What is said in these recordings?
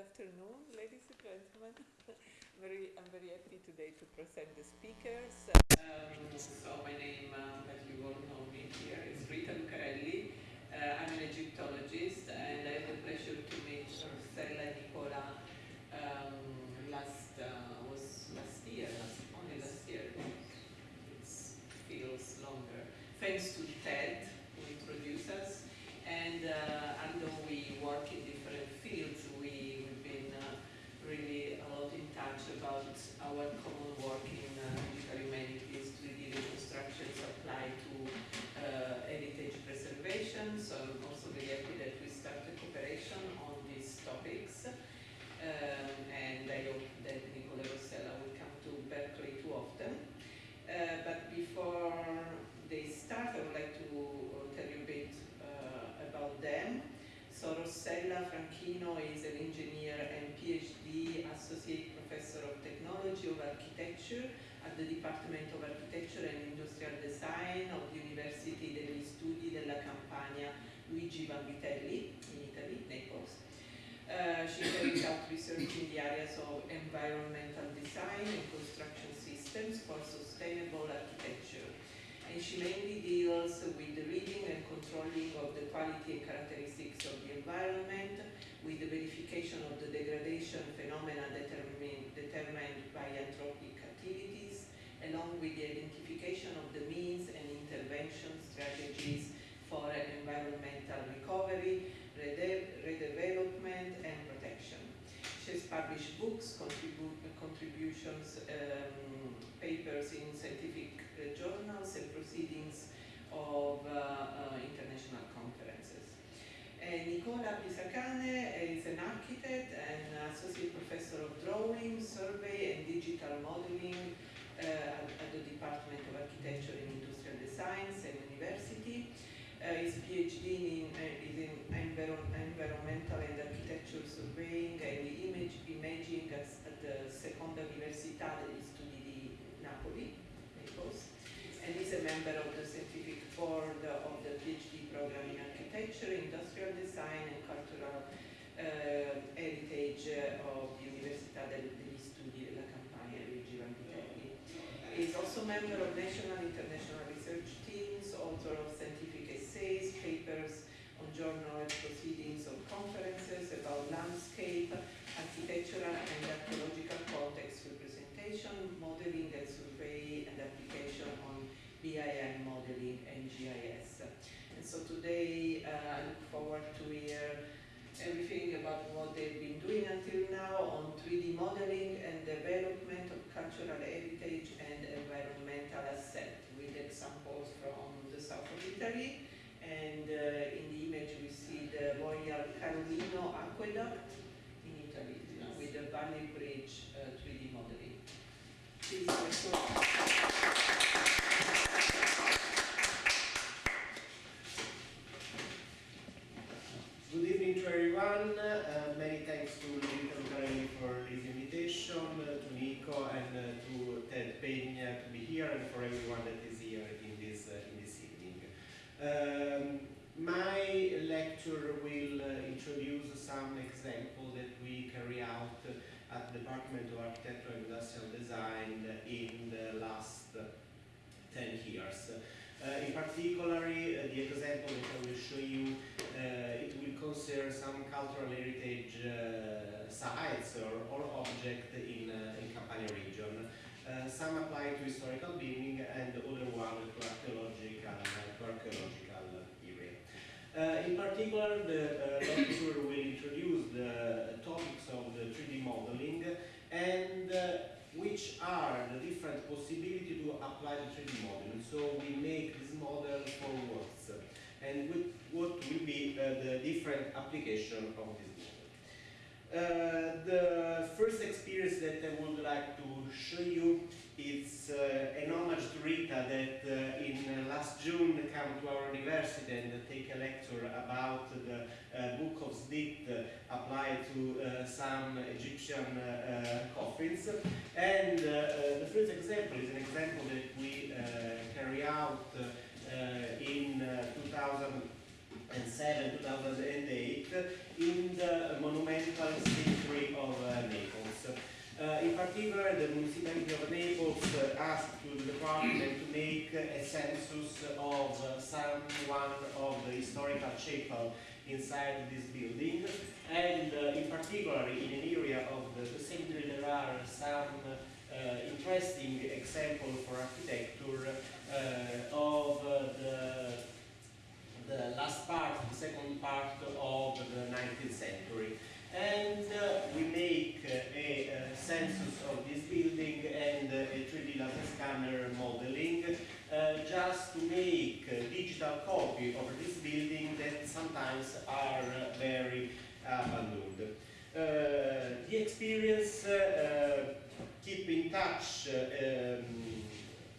afternoon, ladies and gentlemen. very, I'm very happy today to present the speakers. Um, so my name, um, as you all know me here, is Rita Lucarelli. Uh, I'm an Egyptologist and I had the pleasure to meet and Nicola um, last, uh, was last year, last, only last year. It feels longer. Thanks to Ted, who introduced us. And uh, although we work in different fields, we, we've been uh, really a lot in touch about our common work in uh, digital humanities, 3D reconstructions apply to uh, heritage preservation. So I'm also very happy that we started cooperation on these topics. Um, and I hope that Nicola Rossella will come to Berkeley too often. Uh, but before they start, I would like to tell you a bit about them. So Rossella Franchino is an engineer and PhD Associate Professor of Technology of Architecture at the Department of Architecture and Industrial Design of the University degli Studi della Campania Luigi Vanvitelli in Italy, Naples. Uh, she carries out research in the areas of environmental design and construction systems for sustainable architecture. And she mainly deals with the reading and controlling of the quality and characteristics of the environment, with the verification of the degradation phenomena determined, determined by anthropic activities, along with the identification of the means and intervention strategies for environmental recovery, redevelopment and protection. She has published books, contribu contributions, um, papers in scientific uh, journals and proceedings of uh, uh, international conferences. Nicola Pisacane is an architect and associate professor of drawing, survey and digital modeling at, at, the Department of Architecture and Industrial Design, same university. Uh, his PhD in, uh, is in environ environmental and architectural surveying and image imaging at, at the Seconda Università degli Studi di Napoli, Naples, and is a member of the scientific board of the PhD program in architecture, industrial design and cultural uh, heritage of the Università degli Studi della Campania Luigi Vanvitelli. He is also a member of national and international research teams, author of scientific essays, papers on journal proceedings of conferences about landscape, architectural and archaeological context representation, modeling and survey and application on BIM modeling and GIS. And so today uh, I look forward to hear everything about what they've been doing until now on 3D modeling and development of cultural heritage and environmental asset with examples from the south of Italy. And uh, in the image we see the Royal Carolino Aqueduct in Italy yes. with the Valley Bridge uh, 3D modeling. Please, Good evening to everyone. Uh, many thanks to Rita Lucarelli for this invitation, uh, to Nico and uh, to Ted Peña to be here and for everyone that is here in this, uh, in this evening. Um, my lecture will uh, introduce some examples that we carry out at the Department of Architecture and Industrial Design in the last 10 years. Uh, in particular, uh, the example that I will show you, uh, it will concern some cultural heritage eh, sites or, or objects in, eh, in Campania region. Eh, some apply to historical building and the other one to archaeological, to archaeological. Uh, in particular, the lecture will introduce the topics of the 3D modeling and which are the different possibilities to apply the 3D modeling. So we make this model for works and with what will be uh, the different application of this model. Uh, the first experience that I would like to show you is uh, an homage to Rita that uh, in uh, last June came to our university and take a lecture about the uh, book of Snit applied to some Egyptian coffins. And the first example is an example that we carry out in 2000 and 7, 2008, in the monumental history of Naples. in particular, the municipality of Naples uh, asked to the department to make a census of uh, some one of the historical chapel inside this building, and uh, in particular in an area of the, the cemetery there are some uh, interesting examples for architecture uh, uh, the the last part, the second part of the 19th century. And uh, we make uh, a, uh, census of this building and a 3D laser scanner modeling just to make a digital copy of this building that sometimes are very abandoned. Uh, the experience uh, uh, keep in touch um,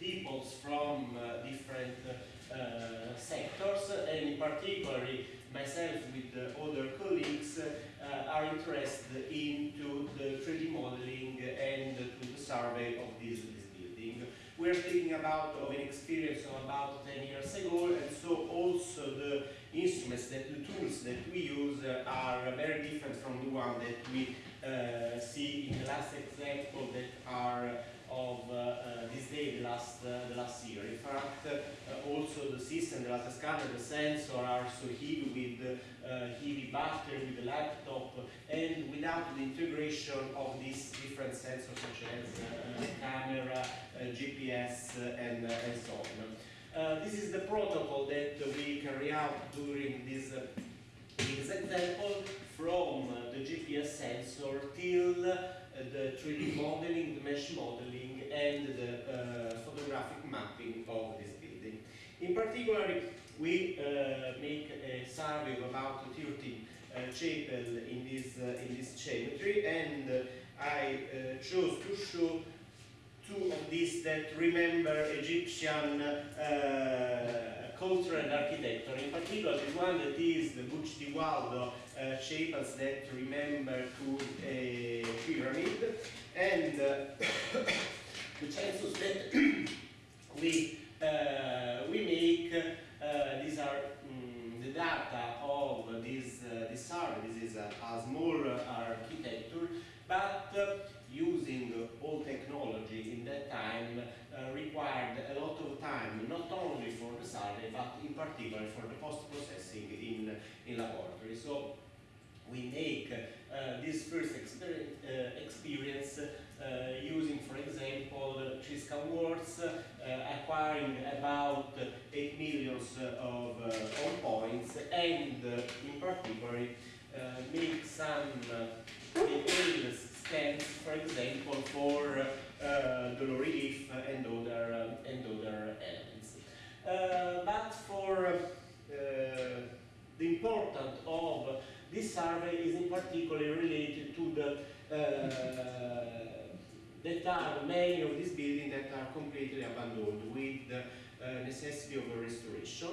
peoples from different uh, sectors and in particular myself with the other colleagues uh, are interested into the 3D modeling and to the survey of this, this building. We're thinking about of an experience of about 10 years ago and so also the instruments that the tools that we use are very different from the one that we uh, see in the last example that are of uh, uh, this day, the last, uh, the last year. In fact, also the system, the laser scanner, the sensor are so heavy with heavy battery, with the laptop, and without the integration of these different sensors such as camera, GPS, and, and so on. Uh, this is the protocol that we carry out during this, uh, this example from the GPS sensor till the 3D modeling, the mesh modeling, and the uh, photographic mapping of this building. In particular, we uh, make a survey of about 30 uh, chapel in this, in this cemetery, and I chose to show two of these that remember Egyptian culture and architecture. In particular, the one that is the Buch di Waldo uh, chapels that remember to a pyramid, and uh, the census that we uh, we make. Uh, these are mm, the data of this uh, this survey. This is a, a small uh, architecture, but uh, using old technology in that time uh, required a lot of time, not only for the survey, but in particular for the post-processing in, in laboratory. So we make uh, this first experience, uh, experience uh, using, for example, Triscan words, uh, acquiring about 8 millions of, uh, points, and in particular make some uh, scans, for example, for the low relief and other, uh, and other elements. Uh, but for uh, the importance of this survey is in particular related to the uh, that are many of these buildings that are completely abandoned with the uh, necessity of a restoration.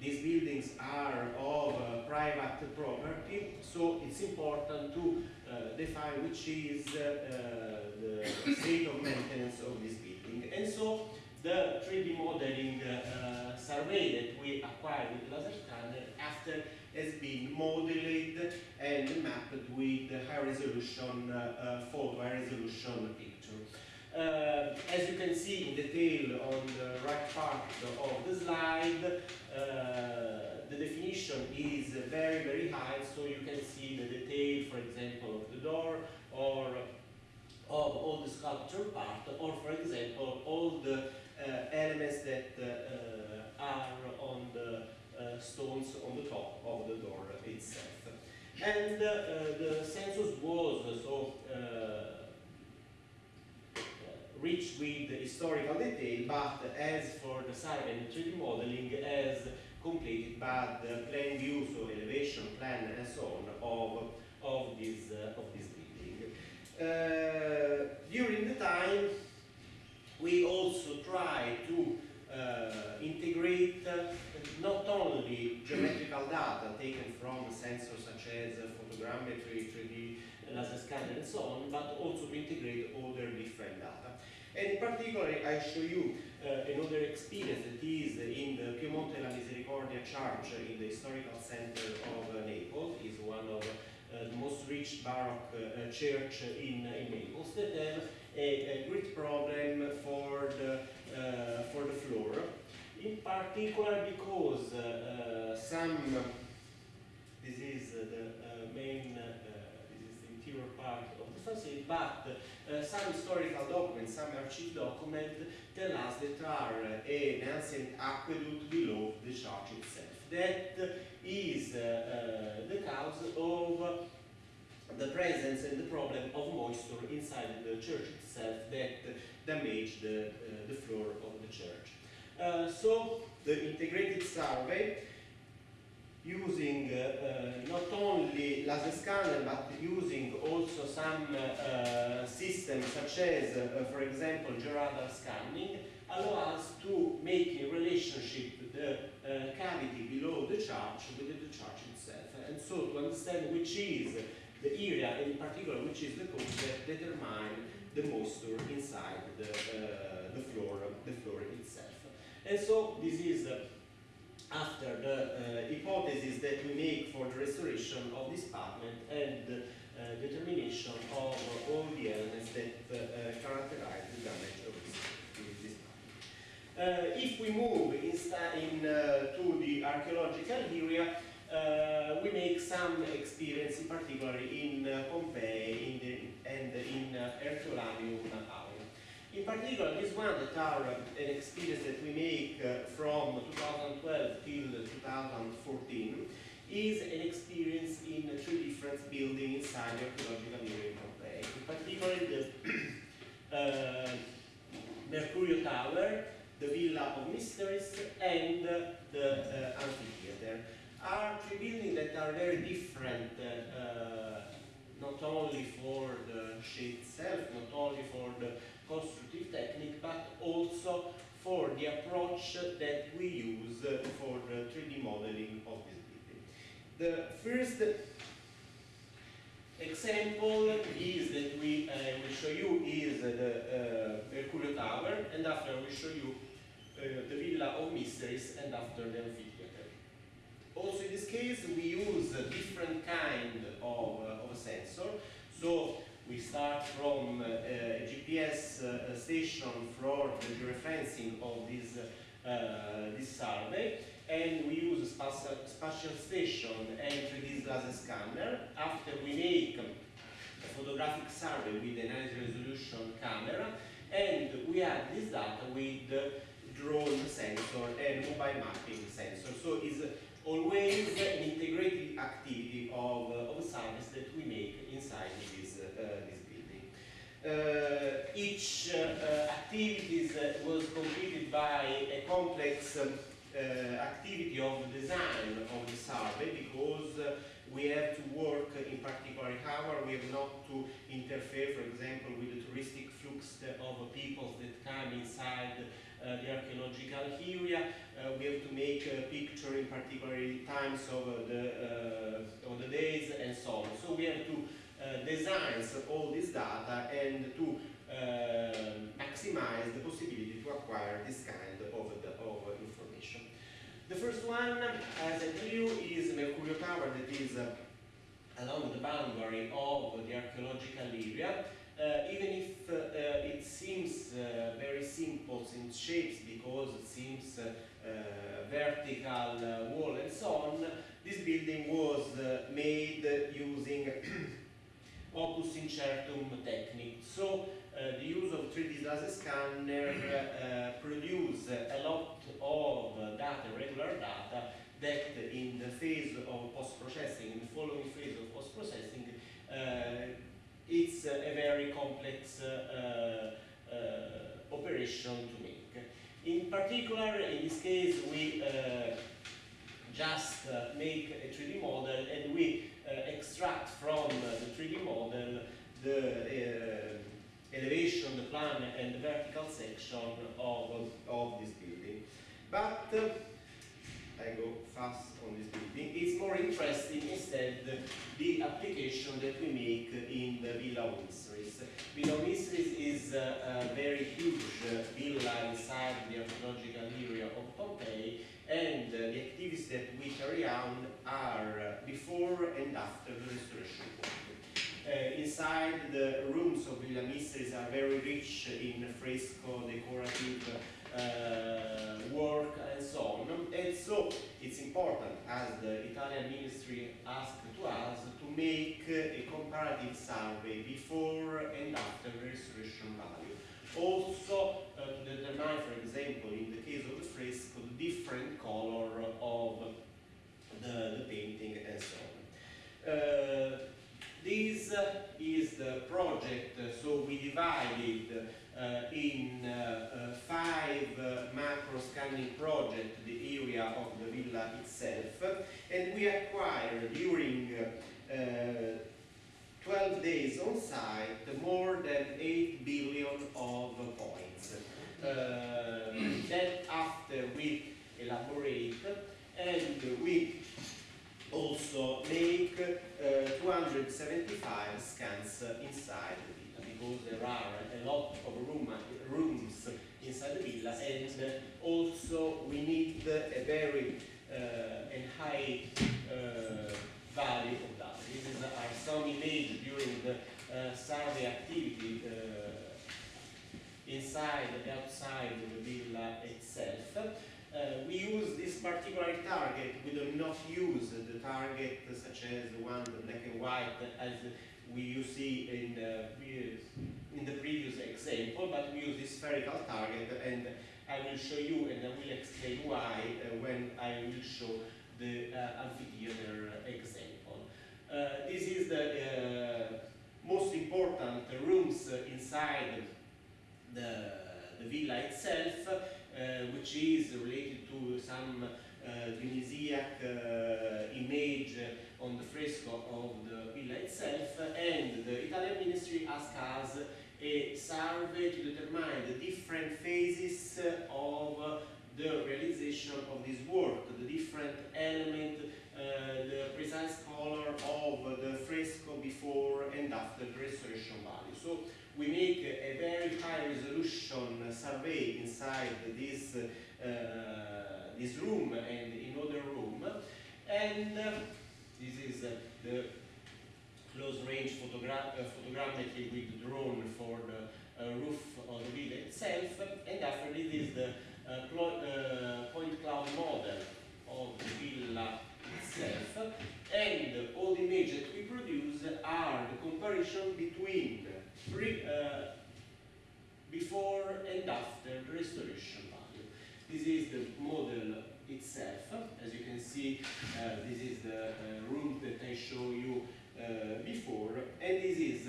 These buildings are of uh, private property, so it's important to uh, define which is uh, uh, the state of maintenance of this building. And so the 3D modeling uh, survey that we acquired with laser scanner after has been modeled and mapped with the high resolution uh, uh, photo, high resolution picture. Uh, as you can see in detail on the right part of the slide, uh, the definition is very, very high, so you can see the detail, for example, of the door or of all the sculpture part, or for example, all the uh, elements that uh, are on the uh, stones on the top of the door itself. And uh, the census was uh, so uh, rich with historical detail, but as for the survey and 3D modeling, as completed by the plan view, so elevation plan and so on of, of this uh, of this. Uh, during the time, we also try to uh, integrate uh, not only geometrical data taken from sensors such as photogrammetry, 3D laser scanner and so on, but also to integrate other different data. And in particular, I show you uh, another experience that is in the Pio Monte della Misericordia Church in the historical center of uh, Naples, is one of the most rich Baroque uh, church in, in Naples that have a, a great problem for the, uh, for the floor. In particular because uh, uh, some, this is the uh, main, uh, this is the interior part of the facade, but uh, some historical documents, some archive documents tell us that there are uh, an ancient aqueduct below the church itself. That is uh, uh, the cause of the presence and the problem of moisture inside the church itself that damaged the, uh, the floor of the church. So the integrated survey using uh, uh, not only laser scanner but using also some uh, systems such as for example georadar scanning allow us to make a relationship the uh, cavity below the church with the church itself. And so to understand which is the area and in particular which is the cause that determine the moisture inside the, uh, the floor the floor itself. And so this is after the uh, hypothesis that we make for the restoration of this apartment and the uh, determination of all the elements that uh, characterize the damage of this, if we move in, uh, to the archaeological area, uh, we make some experience, in particular in uh, Pompeii in the, and in uh, Herculaneum Aula. In particular, this one that are uh, an experience that we make uh, from 2012 till 2014 is an experience in three different buildings inside the archaeological area in Pompeii. In particular, the uh, Mercurio Tower, the Villa of Mysteries, and the uh, amphitheater are three buildings that are very different, uh, uh, not only for the shape itself, not only for the constructive technique, but also for the approach that we use for the 3D modeling of this building. The first example is that we uh, will show you is the uh, Mercurio Tower, and after we show you the Villa of Mysteries, and after the amphitheater. Also in this case, we use a different kind of, uh, of sensor. So we start from uh, a GPS uh, station for the georeferencing of this, uh, this survey, and we use a spatial, spatial station and 3D laser scanner. After we make a photographic survey with a high resolution camera, and we add this data with drone sensor and mobile mapping sensor. So it's always an integrated activity of, uh, of service that we make inside this, uh, this building. Uh, each uh, activities uh, was completed by a complex um, uh, activity of design of the survey because uh, we have to work in particular hour, we have not to interfere, for example, with the touristic flux of people that come inside uh, the archaeological area. Uh, we have to make a picture in particular times of uh, the, uh, of the days and so on. So we have to uh, design all this data and to uh, maximize the possibility to acquire this kind of, the, of information. The first one, as I tell you, is Mercurio Tower that is uh, along the boundary of the archaeological area. Uh, even if uh, uh, it seems very simple in shapes because it seems vertical wall and so on, this building was made using opus incertum technique. So the use of 3D laser scanner produce a lot of data, regular data, that in the phase of post-processing, in the following phase of post-processing, uh, it's a very complex uh, uh, operation to make. In particular, in this case, we uh, just uh, make a 3D model and we uh, extract from uh, the 3D model the uh, elevation, the plan, and the vertical section of, of this building. But uh, I go fast on this building. It's more interesting instead the application that we make in the Villa Mysteries. Villa Mysteries is uh, a very huge uh, villa inside the archaeological area of Pompeii and uh, the activities that we carry out are uh, before and after the restoration inside the rooms of Villa Mysteries are very rich in fresco, decorative uh, work and so on. And so it's important, as the Italian ministry asked to us, to make a comparative survey before and after restoration value. Also uh, to determine, for example, in the case of the fresco, the different color of the, the painting and so on. Uh, this is the project, so we divided in uh, uh, five uh, macro scanning projects the area of the villa itself, and we acquired during uh, uh, 12 days on site more than 8 billion of points. Uh, then after we elaborate and we also make uh, 275 scans inside because there are a lot of room, rooms inside the villa and also we need a very uh, high uh, value of that. This is are some image during the uh, survey activity uh, inside and outside the villa itself. Uh, we use this particular target, we do not use the target such as the one, the black and white, as we you see in the in the previous example, but we use this spherical target and I will show you and I will explain why uh, when I will show the uh, amphitheater example. Uh, this is the most important rooms inside the, the villa itself, uh, which is related to some uh, uh, image on the fresco of the villa itself, and the Italian ministry asked us a survey to determine the different phases of the realization of this work, the different element, uh, the precise color of the fresco before and after the restoration value. So we make a very high resolution survey inside this, uh, this room and in other room. And uh, this is uh, the close range photogra uh, photogrammetry with drone for the uh, roof of the villa itself. And after this is the uh, point cloud model of the villa itself. And all the images we produce are the comparison between pre, uh, before and after the restoration value. This is the model itself. As you can see, uh, this is the uh, room that I show you uh, before, and this is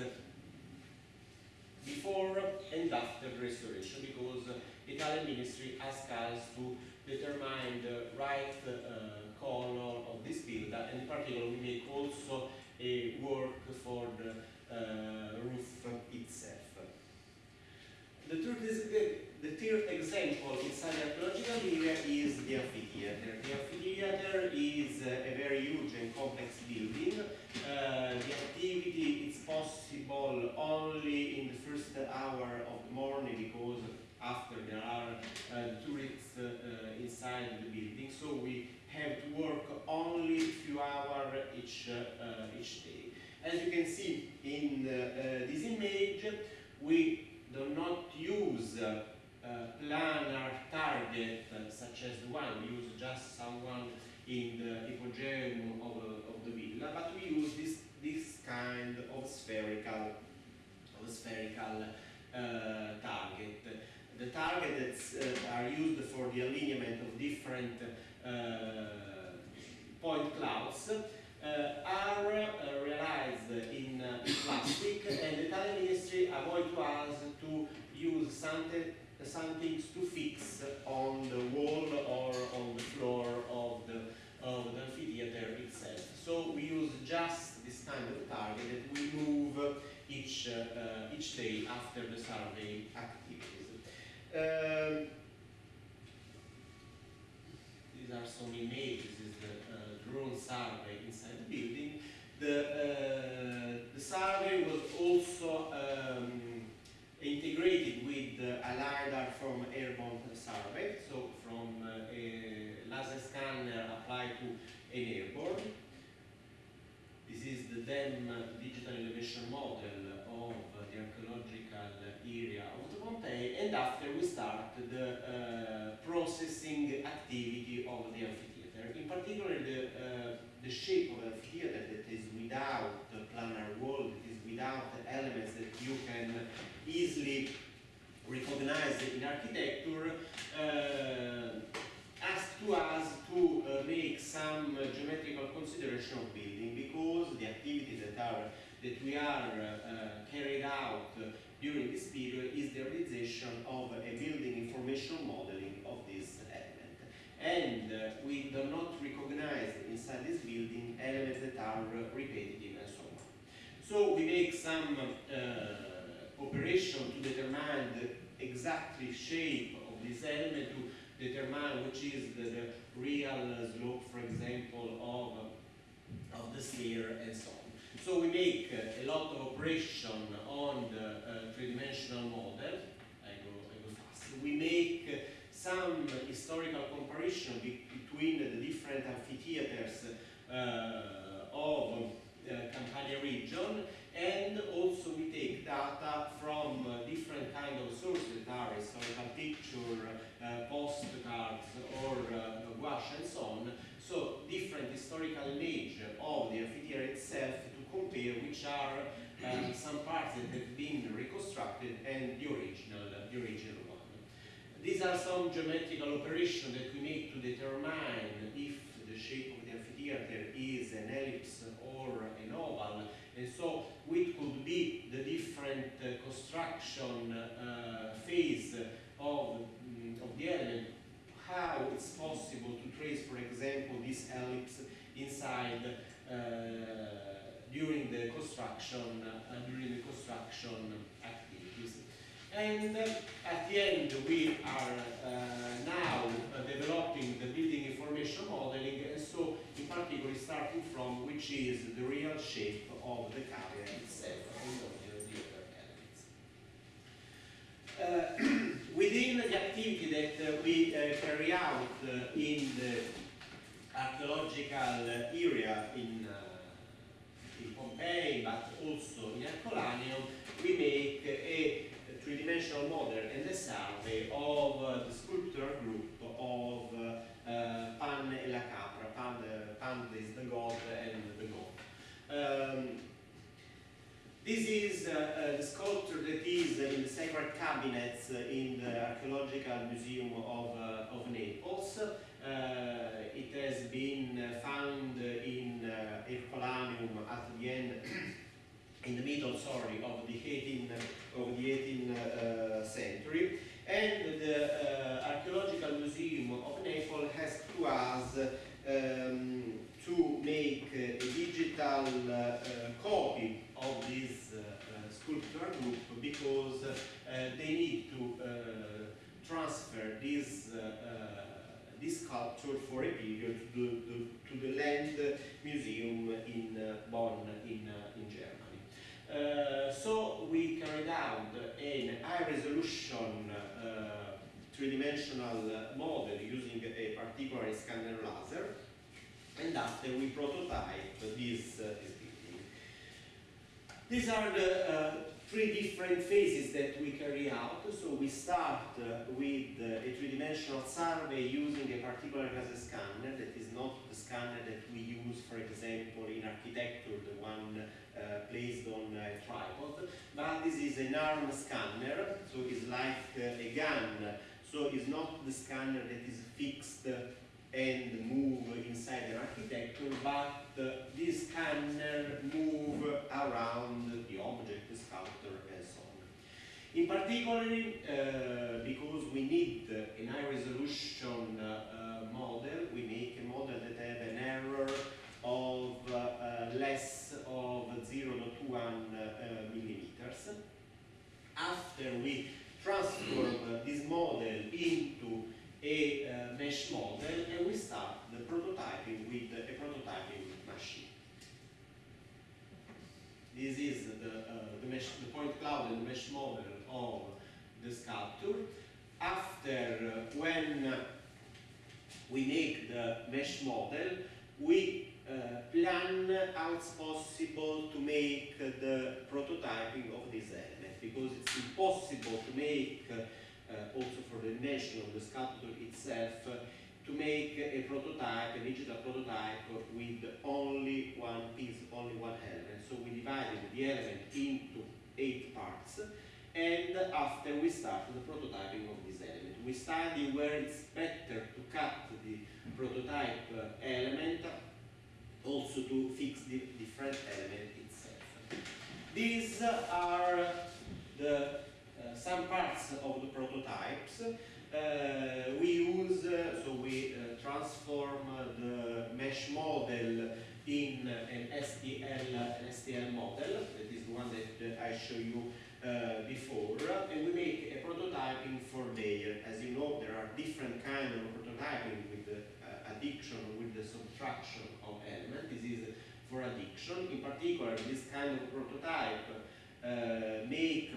before and after restoration because Italian ministry asked us to determine the right color of this building, and in particular we make also a work for the roof itself. The truth is, the, third example inside the archaeological area is the amphitheater. The amphitheater is uh, a very huge and complex building. Uh, the activity is possible only in the first hour of the morning because after there are uh, tourists uh, uh, inside the building. So we have to work only a few hours each, uh, each day. As you can see in this image, we do not use planar target uh, such as the one we use just someone in the hypogeum of, of the villa, but we use this this kind of spherical of spherical target. The targets are used for the alignment of different point clouds uh, are uh, realized in uh, plastic and the Italian ministry avoid us to use something, something to fix on the wall or on the floor of the, of the amphitheater itself. So we use just this kind of target that we move each, uh, each day after the survey activities. Um, these are some images, this is the uh, drone survey inside the building. The, uh, the survey was also um, integrated with uh, a LiDAR from airborne survey, so from uh, a laser scanner applied to an airborne. This is the DEM digital elevation model of the archaeological area of the Pompeii, and after we start the uh, processing activity of the amphitheater. In particular, the, uh, the shape of the amphitheater that is without the planar wall, that is without the elements that you can easily recognized in architecture, uh, asked to us to uh, make some uh, geometrical consideration of building because the activities that are that we are uh, carried out during this period is the realization of a building information modeling of this element. And uh, we do not recognize inside this building elements that are repetitive and so on. So we make some uh, operation to determine the exactly shape of this element to determine which is the, the real slope, for example, of, of the sphere and so on. So we make uh, a lot of operation on the uh, three-dimensional model. I go, I go fast. We make uh, some historical comparison be between the different amphitheaters uh, of uh, Campania region and also we take data from uh, different kind of historical picture, uh, postcards or uh, gouache and so on. So different historical image of the amphitheater itself to compare which are um, some parts that have been reconstructed and the original, the original one. These are some geometrical operations that we make to determine if the shape of the amphitheater is an ellipse or an oval and so which could be the different uh, construction uh, phase of, mm, of the element, how it's possible to trace, for example, this ellipse inside uh, during the construction uh, during the construction activities. And uh, at the end, we are uh, now developing the building information modeling, and so in particular starting from which is the real shape of the carrier itself of the, the other elements. Uh, within the activity that we uh, carry out uh, in the archaeological area in, uh, in Pompeii, but also in Herculaneum, we make a three-dimensional model and a survey of uh, the sculptural group of uh, uh, Pan e la Capra. Pan, uh, Pan is the god and the god. Um, this is uh, the sculpture that is in the secret cabinets uh, in the Archaeological Museum of, uh, of Naples. Uh, it has been found in uh, Herculaneum at the end, in the middle, sorry, of the 18th of the 18th uh, century. And the uh, Archaeological Museum of Naples has to us um, to make a digital uh, uh, copy of this uh, uh, sculpture group because uh, they need to uh, transfer this, uh, uh, this sculpture for a period to the, to, the Land Museum in uh, Bonn in, uh, in Germany. Uh, so we carried out an high resolution uh, three-dimensional model using a particular scanner laser and after we prototype this, uh, this building. These are the uh, three different phases that we carry out. So we start uh, with uh, a three-dimensional survey using a particular laser scanner that is not the scanner that we use, for example, in architecture, the one uh, placed on a tripod, but this is an arm scanner, so it's like uh, a gun. So it's not the scanner that is fixed and move inside an architecture, but this scanner move around the object, the sculpture, and so on. In particular, uh, because we need an high resolution uh, uh, model, we make a model that have an error of uh, uh, less of 0.21 uh, millimeters. After we transform this model into a uh, mesh model and we start the prototyping with a prototyping machine. This is the, uh, the, mesh, the point cloud and the mesh model of the sculpture. After, uh, when we make the mesh model, we plan how it's possible to make the prototyping of this element because it's impossible to make also for the dimension of the sculpture itself to make a prototype, a digital prototype with only one piece, only one element. So we divided the element into eight parts and after we start the prototyping of this element. We study where it's better to cut the prototype uh, element also to fix the different element itself. These are the some parts of the prototypes. Uh, we use, uh, so we uh, transform uh, the mesh model in an STL, an STL model, that is the one that uh, I show you uh, before, and we make a prototyping for layer. As you know, there are different kind of prototyping with the uh, addition, with the subtraction of element. This is for addiction. In particular, this kind of prototype uh, make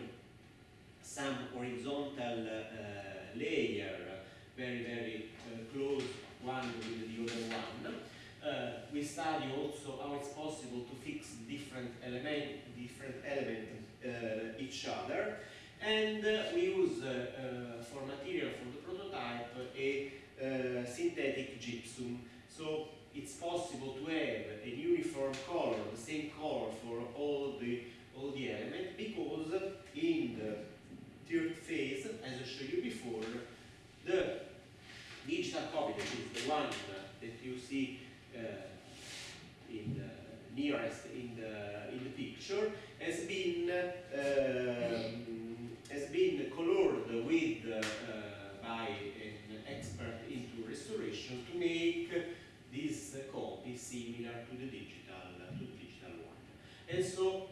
some horizontal uh, layer very, very uh, close one with the other one. Uh, we study also how it's possible to fix different element, different element uh, each other, and uh, we use uh, for material for the prototype a synthetic gypsum. So it's possible to have a uniform color, the same color for all the all the elements, because in the third phase, as I showed you before, the digital copy, that is the one that you see uh, in the nearest in the in the picture, has been um, has been colored with uh, by an expert into restoration to make this copy similar to the digital to the digital one, and so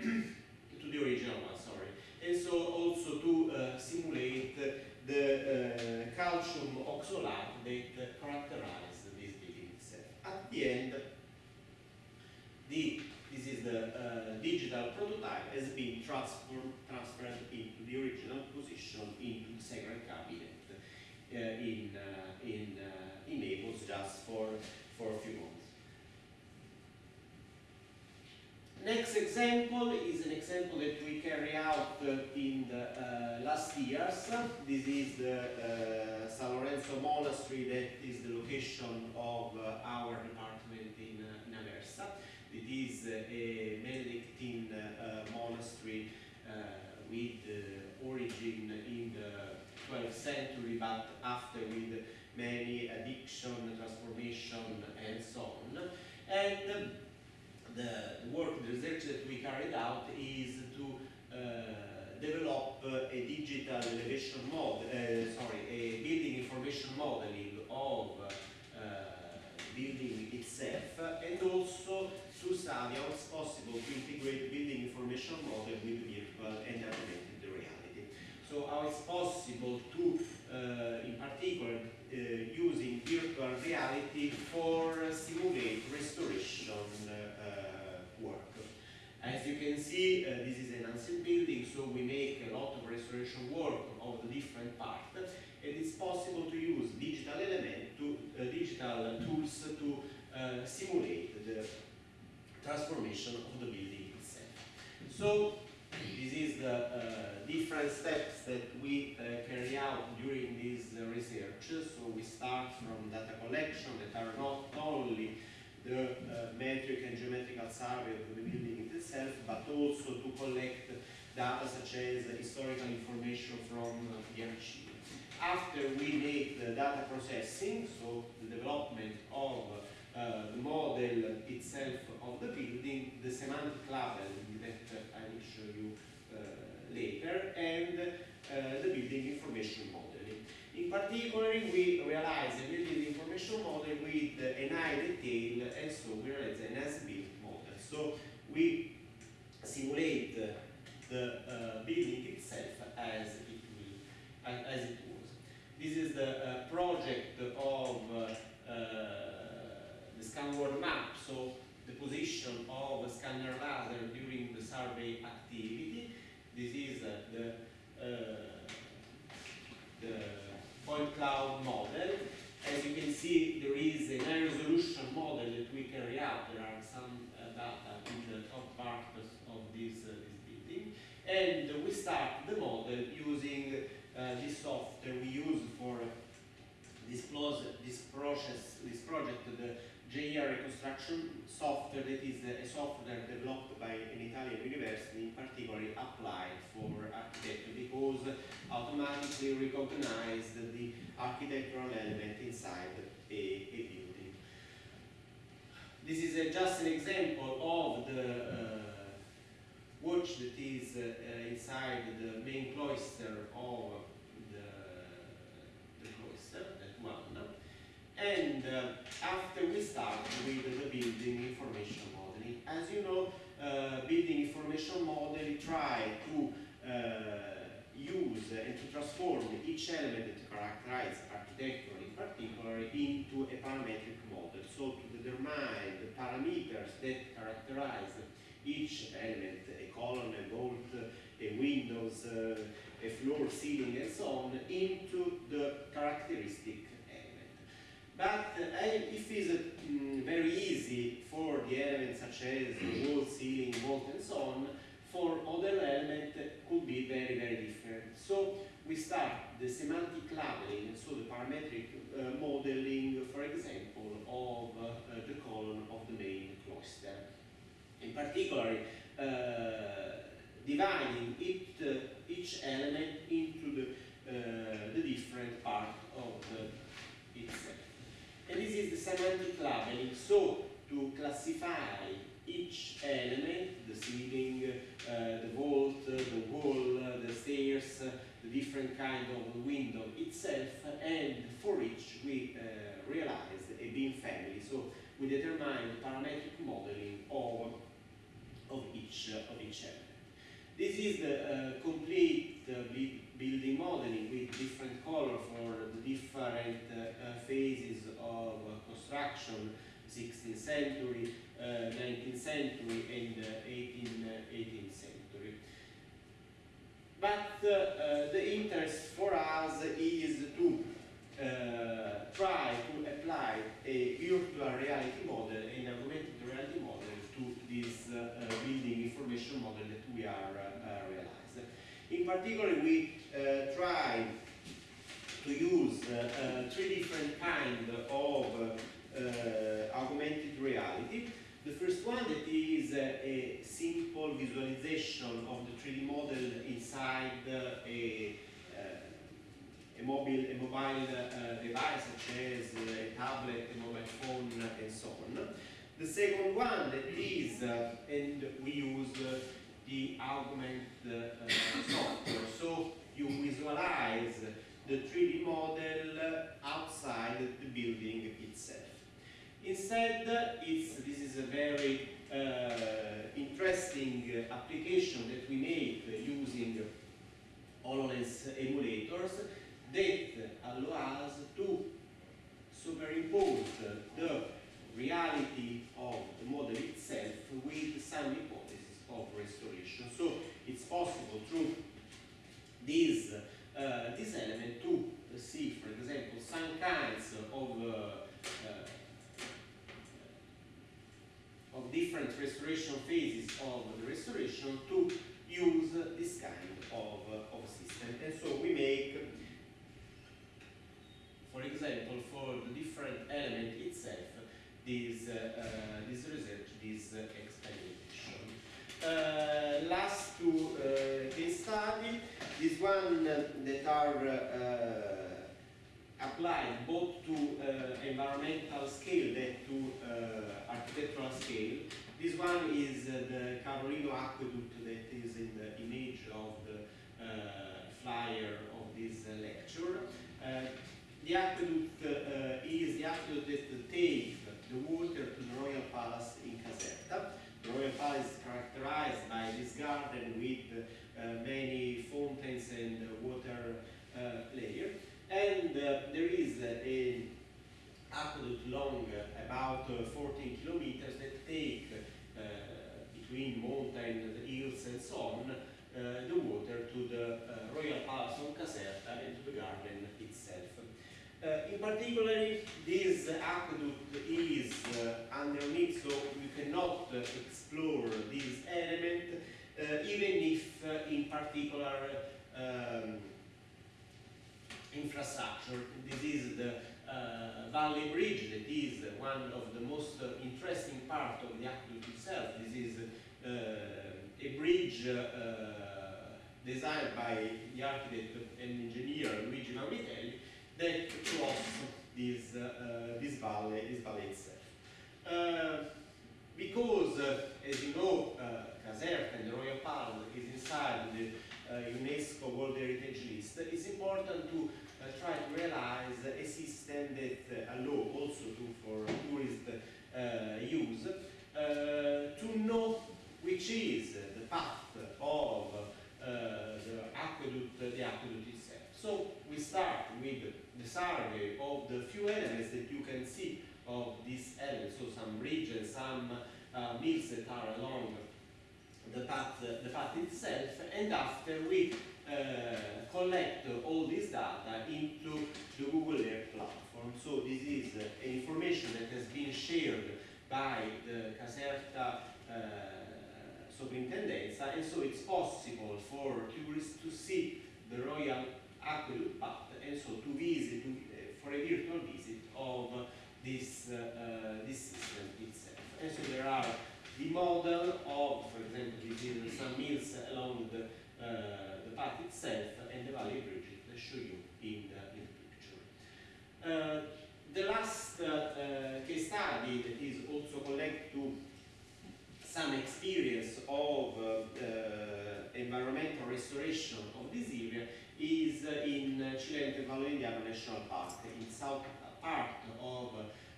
to the original one. Sorry, and so also to uh, simulate the uh, calcium oxalate that characterize this building itself. At the end, the this is the uh, digital prototype has been transformed transferred into the original position into the secret cabinet uh, in uh, in uh, in Naples just for for a few months. Next example is an example that we carry out in the uh, last years. This is the uh, San Lorenzo Monastery that is the location of uh, our department in, uh, in Aversa. It is a Benedictine monastery with uh, origin in the 12th century but after with many addiction, transformation and so on. And the work, the research that we carried out is to uh, develop a digital elevation model, uh, sorry, a building information modeling of uh, building itself, and also to study how it's possible to integrate building information model with virtual and augmented reality. So how it's possible to, uh, in particular, uh, using virtual reality for simulate restoration uh, work. As you can see, uh, this is an ancient building, so we make a lot of restoration work of the different parts. And It is possible to use digital element to uh, digital tools to uh, simulate the transformation of the building itself. So this is the uh, different steps that we uh, carry out during this uh, research. So we start from data collection that are not only the uh, metric and geometrical survey of the building itself, but also to collect data such as historical information from uh, the archive. After we make the data processing, so the development of uh, the model itself of the building, the semantic labeling that I will show you uh, later, and uh, the building information modeling. In particular, we realize a building information model with an high detail, and so we realize an as-built model. So we simulate the uh, building itself as it will, as, it was. This is the uh, project of uh, uh, the ScanWorld map, so the position of the scanner laser during the survey activity. This is uh, the, uh, the point cloud model. As you can see, there is a high-resolution model that we carry out. There are some uh, data in the top part of this, uh, this building. And we start the model using uh, this software we use for this, process, this project, the JR reconstruction software that is a software developed by an Italian university, in particular applied for architecture because automatically recognize the architectural element inside a, a building. This is a, just an example of the uh, watch that is uh, inside the main cloister of And uh, after we start with the building information modeling, as you know, uh, building information modeling try to uh, use and to transform each element that characterizes architecture in particular into a parametric model. So to determine the parameters that characterize each element, a column, a bolt, a windows, uh, a floor, ceiling, and so on, into the characteristic but uh, if it's uh, very easy for the elements such as the wall, ceiling, vault and so on, for other elements could be very, very different. So we start the semantic labeling, so the parametric uh, modeling, for example, of uh, the column of the main cloister. In particular, uh, dividing it, uh, each element into the, the different part of the itself. And this is the semantic labeling. So to classify each element, the ceiling, uh, the vault, uh, the wall, uh, the stairs, uh, the different kind of window itself, and for each we uh, a beam family. So we determine the parametric modeling of, of, each, of each element. This is the complete building modeling with different color for the different uh, phases of construction, 16th century, uh, 19th century, and 18th, uh, 18th century. But uh, the interest for us is to uh, try to apply a virtual reality model and augmented reality model to this uh, building information model that we are realizing. In particular, we uh, try to use uh, uh, three different kinds of augmented reality. The first one that is a simple visualization of the 3D model inside a a mobile, a mobile uh, device such as a tablet, a mobile phone, and so on. The second one that is, uh, and we use uh, the augment software. So you visualize the 3D model outside the building itself. Instead, it's, this is a very uh, interesting application that we make using HoloLens emulators that allow us to superimpose the reality of the model itself with some hypothesis of restoration. So it's possible through this, uh, this element to see, for example, some kinds of, uh, uh, of different restoration phases of the restoration to use this kind of, uh, of system. And so we make, for example, for the different element itself, this, uh, this research, this. Uh, last two uh, case studies, this one uh, that are uh, applied both to uh, environmental scale and to architectural scale. This one is the Carolino Aqueduct that is in the image of the flyer of this lecture. the aqueduct is the aqueduct that takes the water to the royal palace in Caserta. Royal palace is characterized by this garden with uh, many fountains and water uh, layer. And uh, there is a aqueduct long about 14 kilometers that take between mountain, hills and so on uh, the water to the uh, Royal Palace on Caserta and to the garden itself. Uh, in particular, this aqueduct is underneath, so you cannot explore this element uh, uh, even if uh, in particular um, infrastructure. This is the uh, Valley Bridge that is one of the most uh, interesting part of the aqueduct itself. This is uh, a bridge uh, designed by the architect and engineer Luigi Vanvitelli that crosses this, uh, this valley, this valley itself. Uh, because, uh, as you know, Caserta and the Royal Palm is inside the UNESCO World Heritage List, it's important to uh, try to realize a system that uh, allow also to, for tourist uh, use to know which is the path of the aqueduct, the aqueduct itself. So we start with the survey of the few elements that you can see of this so some uh, mills that are along the path, the path itself, and after we uh, collect all this data into the Google Earth platform. So this is uh, information that has been shared by the Caserta uh, Soprintendenza, and so it's possible for tourists to see the Royal Aqueduct path, and so to visit, to, for a virtual visit of this, uh, uh, this system itself. And so there are the model of, for example, is some mills along the the path itself and the valley bridge that show you in the, in the picture. Uh, the last uh, uh, case study that is also connected to some experience of environmental restoration of this area is in Cilento Vallo National Park, in south part of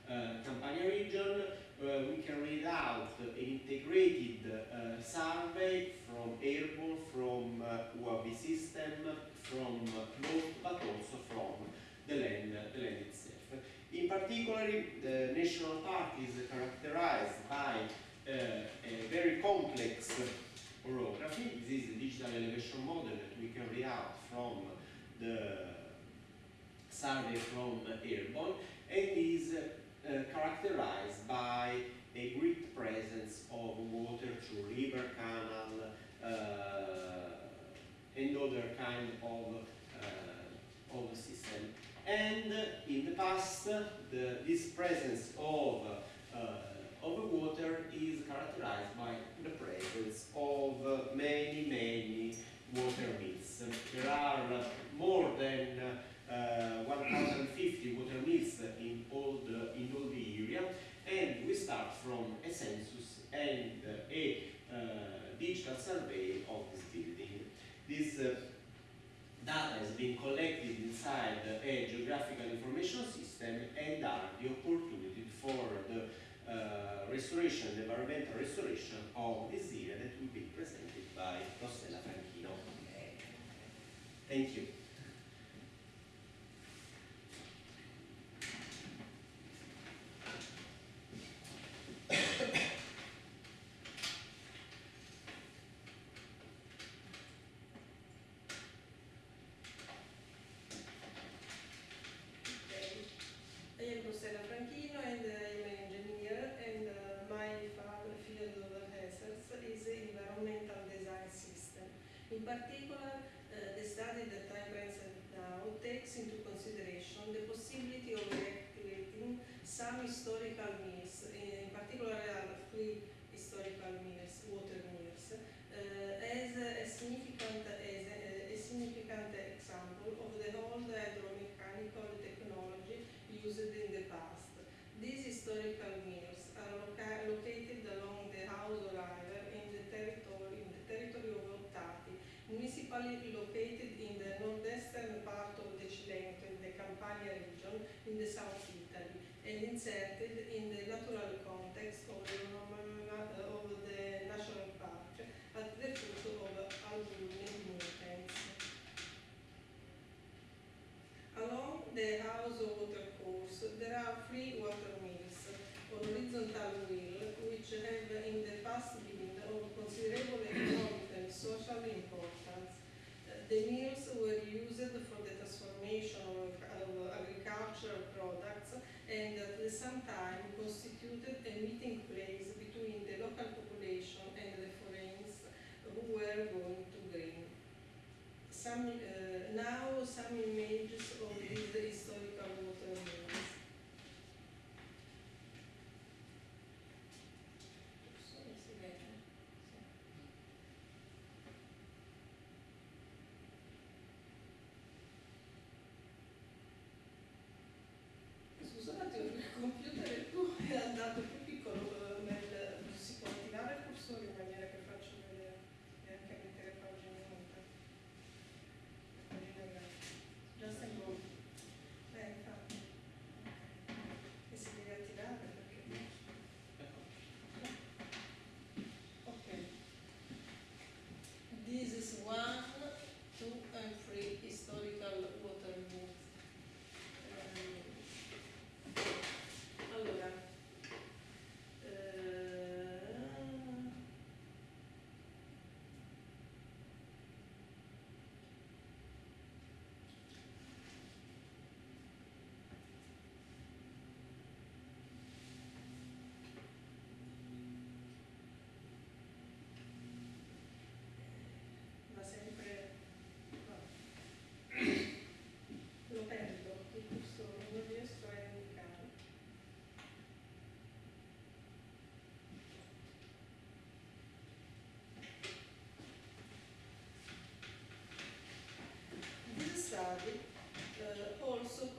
uh, Campania region, uh, we read out an integrated uh, survey from airborne, from uh, UAV system, from boat, but also from the land, the land itself. In particular, the national park is characterized by uh, a very complex orography. This is a digital elevation model that we carry out from the survey from airborne and is uh, characterized by a great presence of water through river, canal, uh, and other kind of, uh, of system. And in the past, the, this presence of, of water is characterized by the presence of many, many water mills. There are more than 1,050 water mills in all the in all the area, and we start from a census and a uh, digital survey of this building. This uh, data has been collected inside a geographical information system and are the opportunity for the uh, restoration, the environmental restoration of this area that will be presented by Rossella Franchino. Thank you.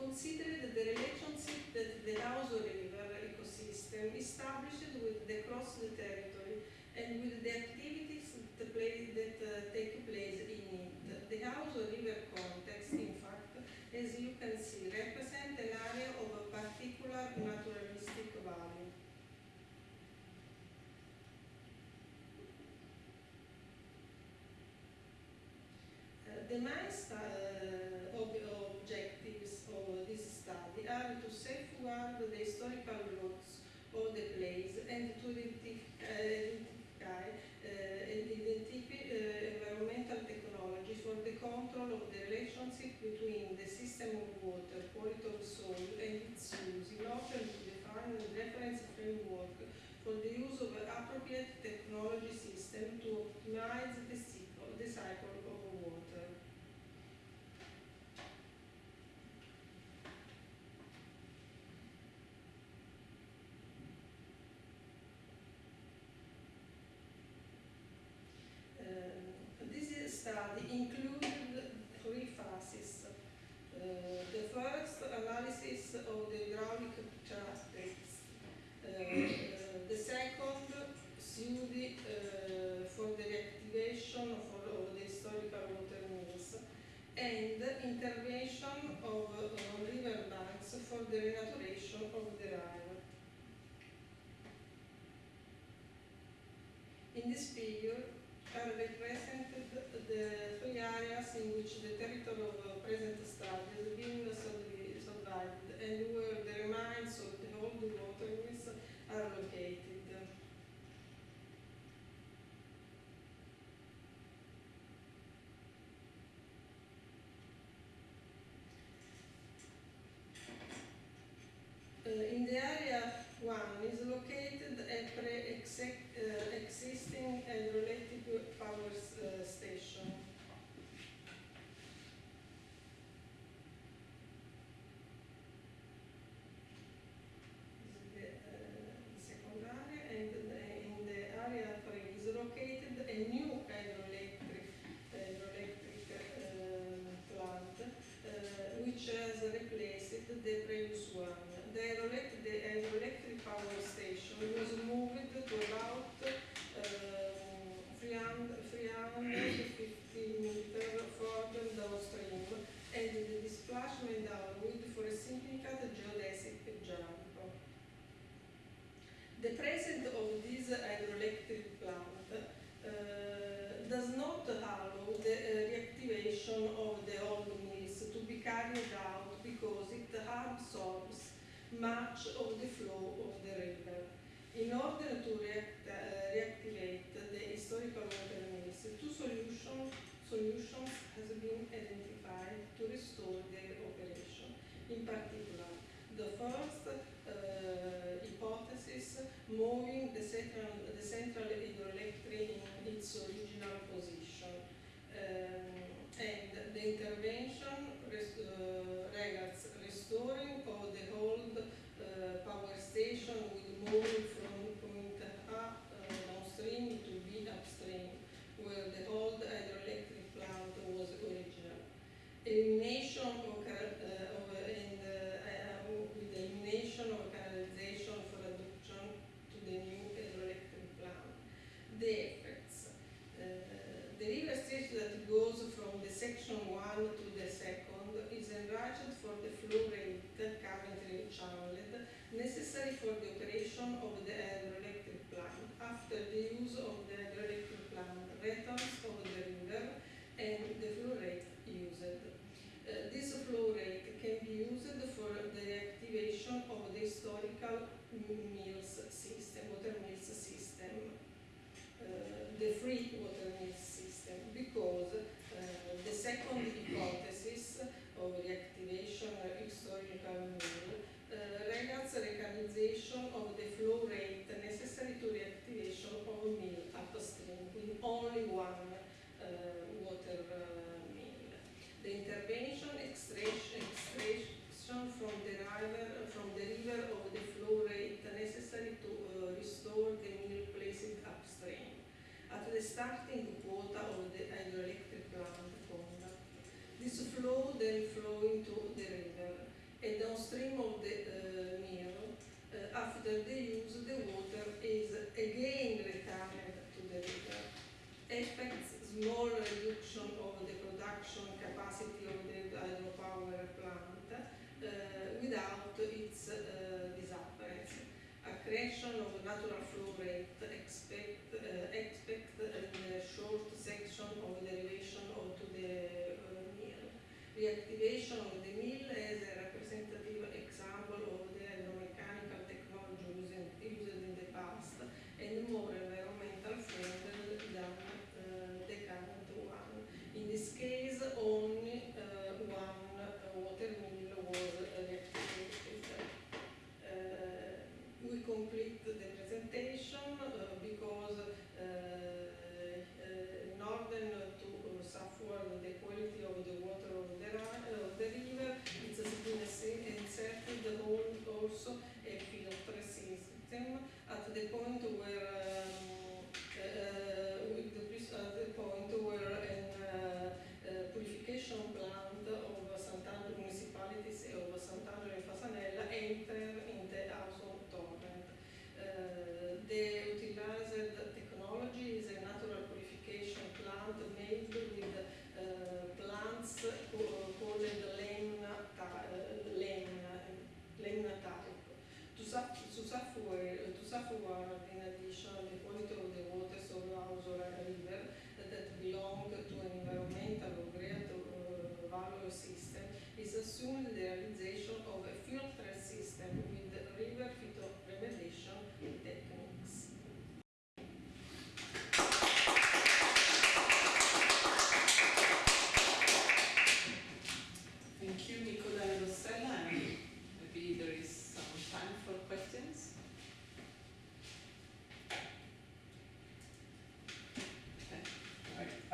considered the relationship that the Lauso River ecosystem established with the cross the territory and with the activities that, play, that uh, take place in it. The Lauso River context, in fact, as you can see, represents an area of a particular naturalistic value. Uh, the nice style appropriate technology system to optimize the cycle, the cycle the renaturation of the river. In this figure are represented the three areas in which the territory of uh, present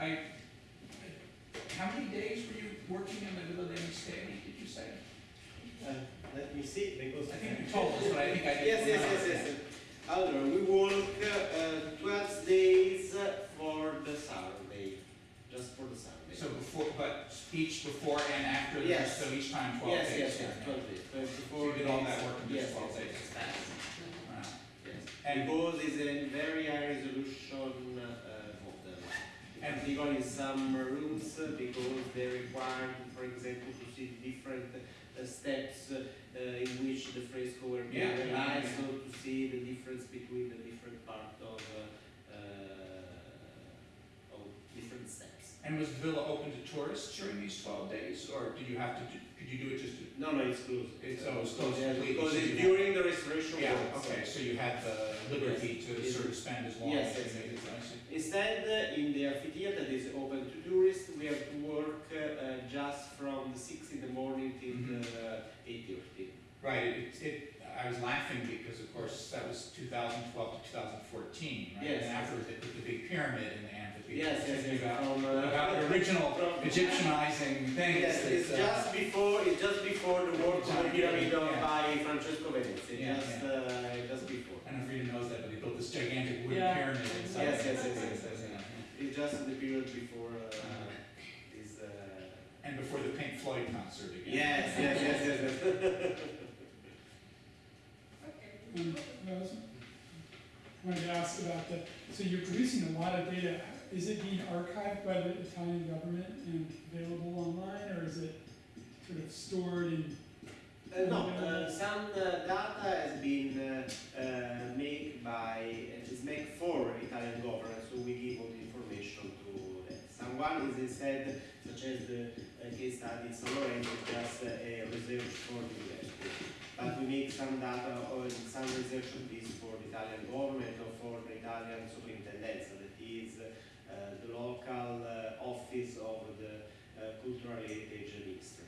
I, how many days were you working in the Villa Misterio, did you say? Uh, let me see, because. I think you told us, but I think I didn't. Yes, yes, yes, yes. Allora, we work uh, 12 days for the survey, just for the survey. So before, but each before and after, the- Yes. so each time twelve Yes, days? yes, yes, okay. 12 days. 24 So you did all that work in Yes, just 12 yes, days? yes, Wow. yes. And- Because it's a very high resolution uh, model. Particularly in some rooms uh, because they require, for example, to see different uh, steps uh, in which the fresco were being Yeah, yeah, realized, yeah. so to see the difference between the different part of, of different steps. And was the villa open to tourists during these twelve days, or did you have to, do- could you do it just to? No, no, it's closed. It's- oh, it's closed Yeah, completely, Because it's you have- during the restoration Yeah, works. okay, so you had the liberty to Yes. sort of spend as long Yes, as you needed, yes. I see. Instead, in the amphitheater that is open to tourists, we have to work uh, just from six in the morning till Mhm. uh, eight thirty. Right, it, it, I was laughing because of course that was two thousand twelve to two thousand fourteen, right? Yes. And afterwards they put the big pyramid in the amphitheater. Yes, yes, Thinking yes. About, From, uh, about the original from- Egyptianizing things. Yes, that, it's uh, just before, it's just before the work of the pyramid Yeah. by Francesco Venezia, Yeah, just uh, this gigantic wooden Yeah. pyramid inside. Yes, yes, yes, yes, yes, Yeah. It's just the period before uh, this. Uh, And before the Pink Floyd concert again. yes, yes, yes, yes, yes. Um, I was- wanted to ask about the, so you're producing a lot of data. Is it being archived by the Italian government and available online, or is it sort of stored in? Uh, no, uh, some uh, data has been uh, uh, made by, uh, is made for Italian government, so we give all the information to. Someone is instead, such as the case study in San Lorenzo, just a research for the university. But we make some data or some research on this for the Italian government or for the Italian superintendenza, that is uh, the local uh, office of the uh, cultural heritage ministry.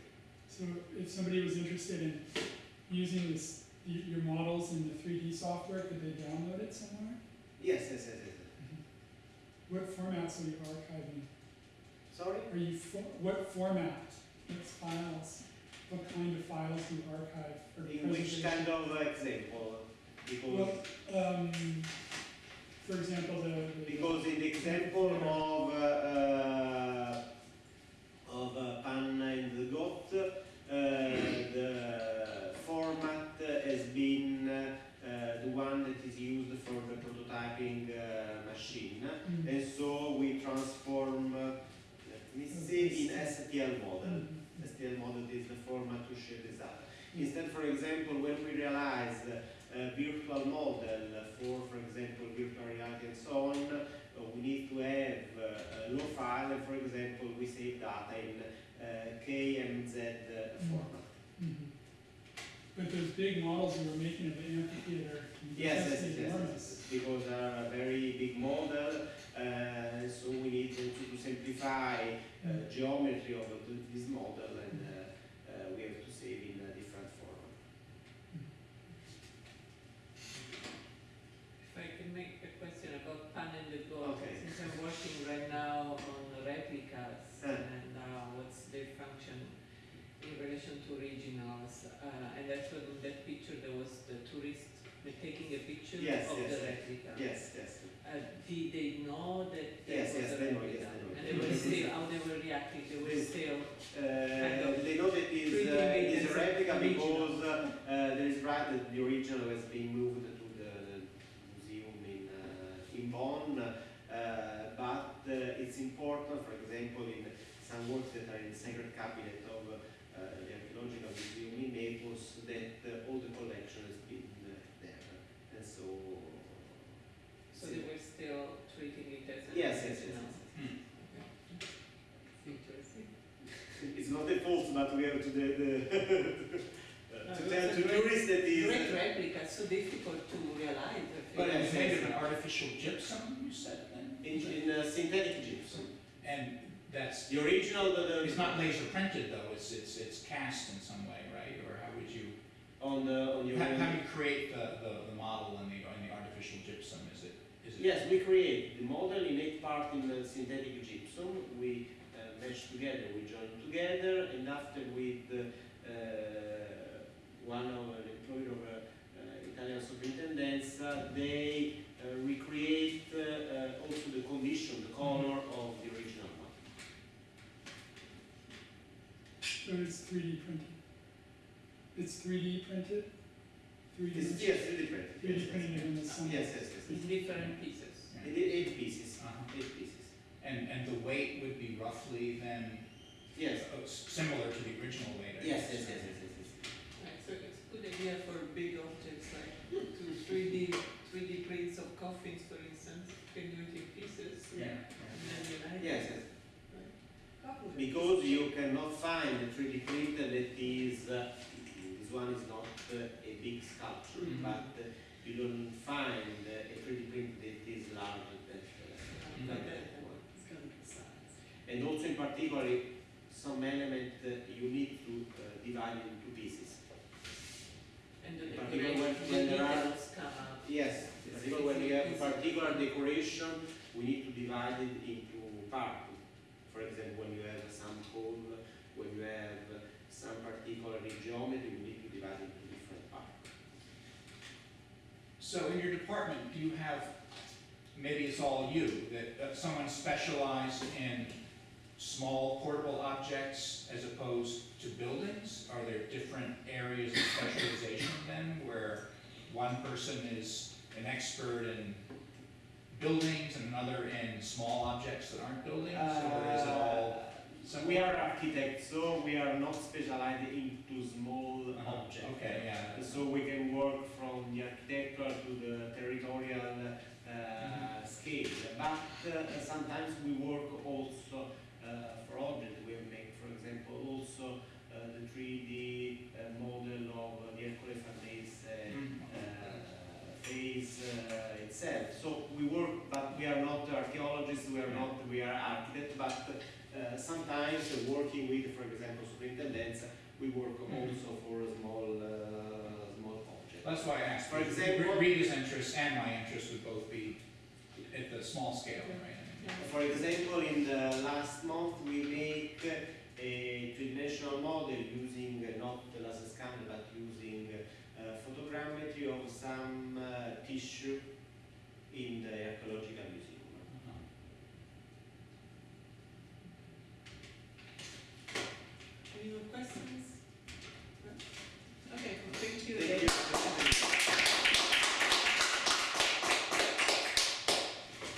So if somebody was interested in using this, your models in the three D software, could they download it somewhere? Yes, yes, yes, yes. What formats are you archiving? Sorry? Are you, for- what format, what files, what kind of files do you archive for In which preservation? kind of example? Because, Well, um, for example, the. the- because in the example of, uh, uh, of uh, Pan and the Goat, uh, the format has been uh, the one that is used for the prototyping uh, machine. Mm. And so we transform, uh, let me see, in STL model. Mm. STL model is the format to share this data. Instead, for example, when we realize a virtual model for, for example, virtual reality and so on, uh, we need to have uh, a low file, and for example, we save data in uh, KMZ uh, format. Mhm. But those big models you were making of the amphitheater, Yes, yes, that's yes, yes, enormous. yes, because they are a very big model, uh, so we need to, to simplify uh, geometry of the- this model, and uh, uh, we have to save in a different format. If I can make a question about pan and the goat, Okay. since I'm working right now on replicas Yeah. and uh, what's their function in relation to originals, uh, and that's when in that picture there was the tourist taking a picture Yes, of yes, the yes. replica. Yes, yes. Uh, did they know that that Yes, was yes, a they know, replica? yes, they know. And they were still, how they were reacting, they were They- still, Uh, they know that is, Treating uh, it is as a replica original. because uh, uh, there is right that the original has been moved to the museum in, uh, in Bonn, uh, but uh, it's important, for example, in some works that are in the secret cabinet of uh, the Archaeological Museum in Naples, that uh, all the collection has been uh, there. And so, so they were still treating it as an Yes, yes, yes, yes. Hmm. Interesting. it's not a fault, but we have to, the, the uh, No, to it tell was to a great- tourists that is. Great replica, so difficult to realize, But it's made of an artificial gypsum, you said then? In, in uh, synthetic gypsum. And that's, The original, the, the it's not laser printed though, it's, it's, it's cast in some way, right? Or how would you, on the on your. how, how do you create the, the, the model in the, in the artificial gypsum? Is it, is it? Yes, we create the model in eight part in the synthetic gypsum. We uh, mesh together, we join together, and after with uh, one of the employee of uh, uh, Italian superintendenza, they uh, recreate uh, uh, also the condition, the color of the original one. So it's three D printed. It's three D printed? Three D, It's yes, really different. three D Yes, printed in the yes, sun. yes, yes. yes. In different pieces. Yeah. It is eight pieces. Uh-huh. Eight pieces. And, and the weight would be roughly then, Yes. uh, similar to the original weight, Yes, yes, yes, yes, yes, yes. Right, so it's a good idea for big objects like to three D, three D prints of coffins, for instance, you can do it in pieces. Yeah. And then unite it. Yes, yes. Couple Because you cannot find a 3D printer that is, uh, this one is not uh, a big sculpture, Mhm. but uh, you don't find uh, a 3D printer that is larger than, Like than that. that one. It's gonna be size. And also in particular, some element you need to divide into pieces. And the particular when- when there are- details come out. Yes, particular when you have a particular decoration, we need to divide it into parts. For example, when you have some hole, when you have some particular geometry, we need to divide it into different parts. So So in your department, do you have, maybe it's all you, that uh, someone specialized in small portable objects as opposed to buildings? Are there different areas of specialization then, where one person is an expert in buildings and another in small objects that aren't buildings? Or is it all Uh, similar? we are architects, so we are not specialized into small Uh-huh, objects. Okay, yeah. So we can work from the architectural to the territorial uh, Mhm. scale. But uh, sometimes we work also uh, for objects. We make, for example, also uh, the 3D uh, model of the Hercules Farnese uh, Mm. uh, phase uh, itself. So we work, but we are not archaeologists, we are not, we are architects, but uh, sometimes uh, working with, for example, superintendents, we work Mhm. also for small, uh, small objects. That's why I asked. For example- Rita's interest and my interest would both be at the small scale, right? For example, in the last month, we make a three-dimensional model using uh, not the laser scan, but using uh, photogrammetry of some uh, tissue in the archaeological museum.